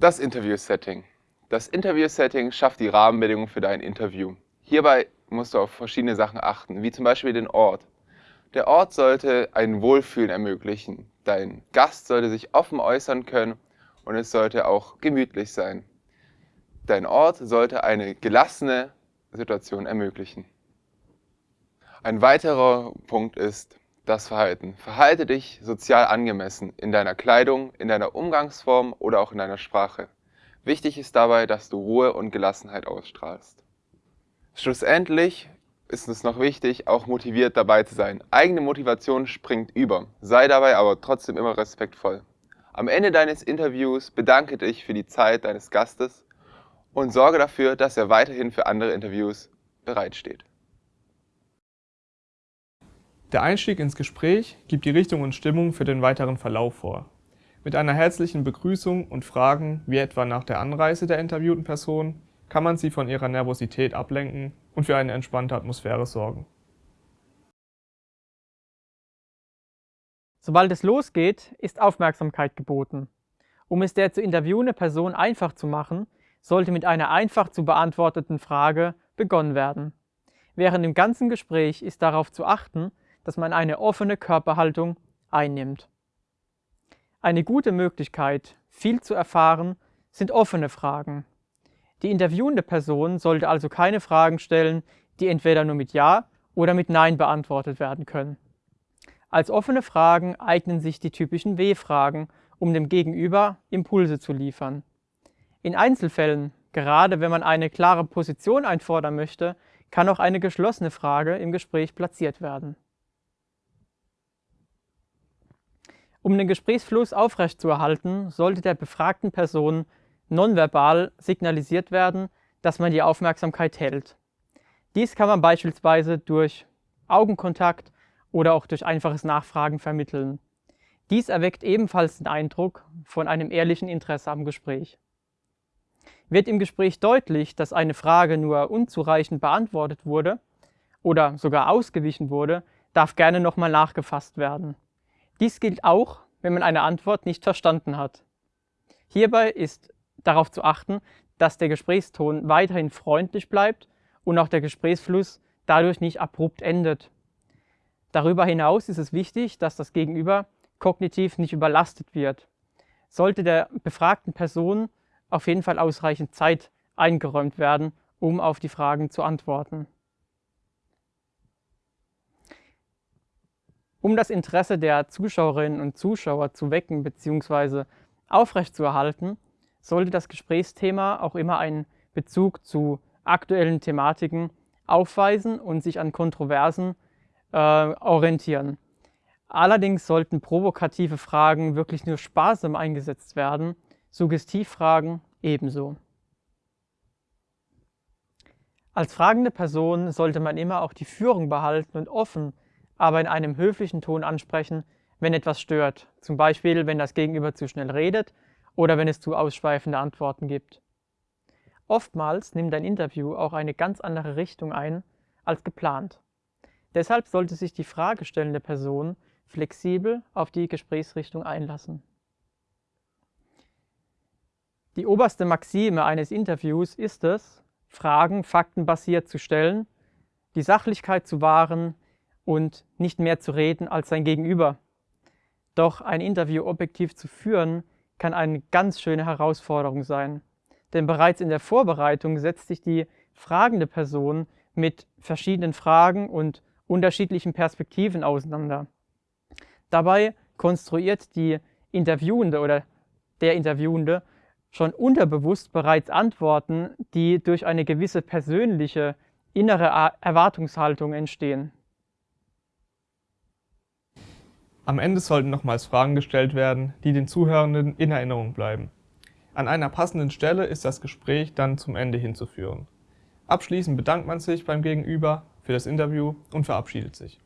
Das Interview-Setting. Das Interview-Setting schafft die Rahmenbedingungen für dein Interview. Hierbei musst du auf verschiedene Sachen achten, wie zum Beispiel den Ort. Der Ort sollte ein Wohlfühlen ermöglichen. Dein Gast sollte sich offen äußern können und es sollte auch gemütlich sein. Dein Ort sollte eine gelassene Situation ermöglichen. Ein weiterer Punkt ist das Verhalten. Verhalte dich sozial angemessen in deiner Kleidung, in deiner Umgangsform oder auch in deiner Sprache. Wichtig ist dabei, dass du Ruhe und Gelassenheit ausstrahlst. Schlussendlich ist es noch wichtig, auch motiviert dabei zu sein. Eigene Motivation springt über. Sei dabei aber trotzdem immer respektvoll. Am Ende deines Interviews bedanke dich für die Zeit deines Gastes und sorge dafür, dass er weiterhin für andere Interviews bereitsteht. Der Einstieg ins Gespräch gibt die Richtung und Stimmung für den weiteren Verlauf vor. Mit einer herzlichen Begrüßung und Fragen, wie etwa nach der Anreise der interviewten Person, kann man sie von ihrer Nervosität ablenken und für eine entspannte Atmosphäre sorgen. Sobald es losgeht, ist Aufmerksamkeit geboten. Um es der zu interviewende Person einfach zu machen, sollte mit einer einfach zu beantworteten Frage begonnen werden. Während dem ganzen Gespräch ist darauf zu achten, dass man eine offene Körperhaltung einnimmt. Eine gute Möglichkeit, viel zu erfahren, sind offene Fragen. Die interviewende Person sollte also keine Fragen stellen, die entweder nur mit Ja oder mit Nein beantwortet werden können. Als offene Fragen eignen sich die typischen W-Fragen, um dem Gegenüber Impulse zu liefern. In Einzelfällen, gerade wenn man eine klare Position einfordern möchte, kann auch eine geschlossene Frage im Gespräch platziert werden. Um den Gesprächsfluss aufrechtzuerhalten, sollte der befragten Person nonverbal signalisiert werden, dass man die Aufmerksamkeit hält. Dies kann man beispielsweise durch Augenkontakt oder auch durch einfaches Nachfragen vermitteln. Dies erweckt ebenfalls den Eindruck von einem ehrlichen Interesse am Gespräch. Wird im Gespräch deutlich, dass eine Frage nur unzureichend beantwortet wurde oder sogar ausgewichen wurde, darf gerne nochmal nachgefasst werden. Dies gilt auch, wenn man eine Antwort nicht verstanden hat. Hierbei ist darauf zu achten, dass der Gesprächston weiterhin freundlich bleibt und auch der Gesprächsfluss dadurch nicht abrupt endet. Darüber hinaus ist es wichtig, dass das Gegenüber kognitiv nicht überlastet wird. Sollte der befragten Person auf jeden Fall ausreichend Zeit eingeräumt werden, um auf die Fragen zu antworten. Um das Interesse der Zuschauerinnen und Zuschauer zu wecken bzw. aufrechtzuerhalten, sollte das Gesprächsthema auch immer einen Bezug zu aktuellen Thematiken aufweisen und sich an Kontroversen äh, orientieren. Allerdings sollten provokative Fragen wirklich nur sparsam eingesetzt werden, Suggestivfragen ebenso. Als fragende Person sollte man immer auch die Führung behalten und offen aber in einem höflichen Ton ansprechen, wenn etwas stört, zum Beispiel wenn das Gegenüber zu schnell redet oder wenn es zu ausschweifende Antworten gibt. Oftmals nimmt ein Interview auch eine ganz andere Richtung ein als geplant. Deshalb sollte sich die fragestellende Person flexibel auf die Gesprächsrichtung einlassen. Die oberste Maxime eines Interviews ist es, Fragen faktenbasiert zu stellen, die Sachlichkeit zu wahren, und nicht mehr zu reden als sein Gegenüber. Doch ein Interview objektiv zu führen, kann eine ganz schöne Herausforderung sein. Denn bereits in der Vorbereitung setzt sich die fragende Person mit verschiedenen Fragen und unterschiedlichen Perspektiven auseinander. Dabei konstruiert die Interviewende oder der Interviewende schon unterbewusst bereits Antworten, die durch eine gewisse persönliche innere Erwartungshaltung entstehen. Am Ende sollten nochmals Fragen gestellt werden, die den Zuhörenden in Erinnerung bleiben. An einer passenden Stelle ist das Gespräch dann zum Ende hinzuführen. Abschließend bedankt man sich beim Gegenüber für das Interview und verabschiedet sich.